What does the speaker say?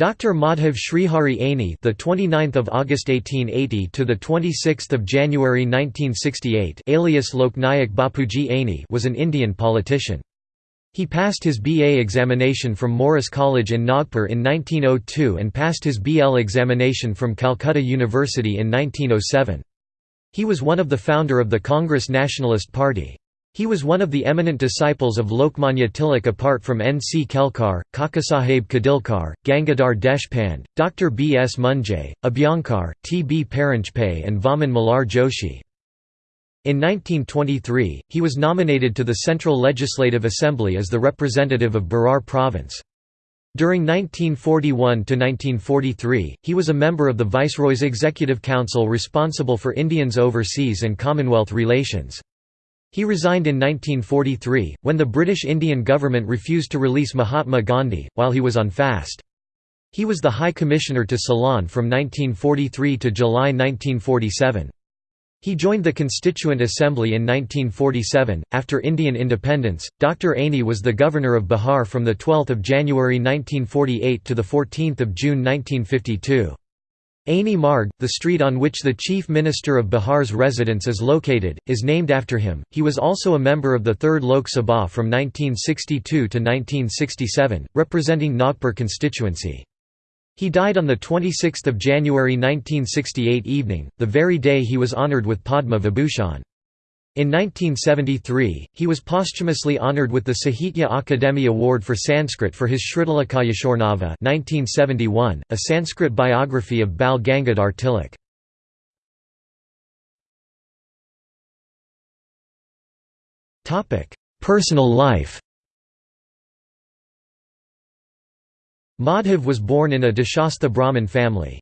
Dr. Madhav Srihari Aney, the 29th of August 1880 to the 26th of January 1968, alias Loknayak Bapuji Aney, was an Indian politician. He passed his BA examination from Morris College in Nagpur in 1902 and passed his BL examination from Calcutta University in 1907. He was one of the founder of the Congress Nationalist Party. He was one of the eminent disciples of Lokmanya Tilak apart from N. C. Kelkar, Kakasaheb Khadilkar, Gangadhar Deshpande, Dr. B. S. Moonje, Abhyankar, T. B. Paranjpe and Vaman Malhar Joshi. In 1923, he was nominated to the Central Legislative Assembly as the representative of Berar Province. During 1941–1943, he was a member of the Viceroy's Executive Council responsible for Indians overseas and Commonwealth relations. He resigned in 1943, when the British Indian government refused to release Mahatma Gandhi, while he was on fast. He was the High Commissioner to Ceylon from 1943 to July 1947. He joined the Constituent Assembly in 1947. After Indian independence, Dr. Aney was the governor of Bihar from 12 January 1948 to 14 June 1952. Aney Marg, the street on which the Chief Minister of Bihar's residence is located, is named after him. He was also a member of the 3rd Lok Sabha from 1962 to 1967, representing Nagpur constituency. He died on 26 January 1968 evening, the very day he was honoured with Padma Vibhushan. In 1973, he was posthumously honoured with the Sahitya Akademi Award for Sanskrit for his Shritilakayashornava 1971, a Sanskrit biography of Bal Gangadhar Tilak. Personal life Madhav was born in a Deshastha Brahmin family.